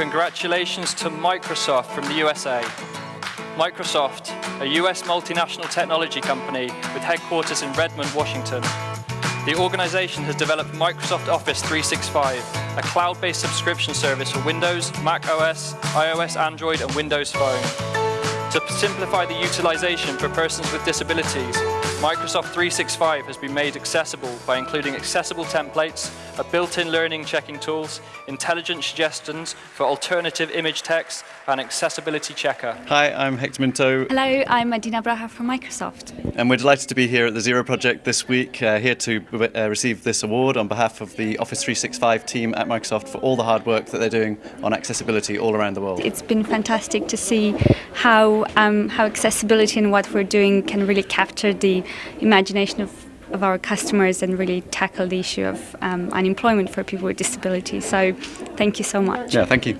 congratulations to Microsoft from the USA. Microsoft, a US multinational technology company with headquarters in Redmond, Washington. The organization has developed Microsoft Office 365, a cloud-based subscription service for Windows, Mac OS, iOS, Android and Windows Phone. To simplify the utilization for persons with disabilities, Microsoft 365 has been made accessible by including accessible templates, a built-in learning checking tools, intelligent suggestions for alternative image text, and accessibility checker. Hi, I'm Hector Minto. Hello, I'm Adina Braha from Microsoft. And we're delighted to be here at the Zero Project this week, uh, here to uh, receive this award on behalf of the Office 365 team at Microsoft for all the hard work that they're doing on accessibility all around the world. It's been fantastic to see how, um, how accessibility and what we're doing can really capture the imagination of of our customers and really tackle the issue of um, unemployment for people with disabilities. So thank you so much. Yeah, thank you.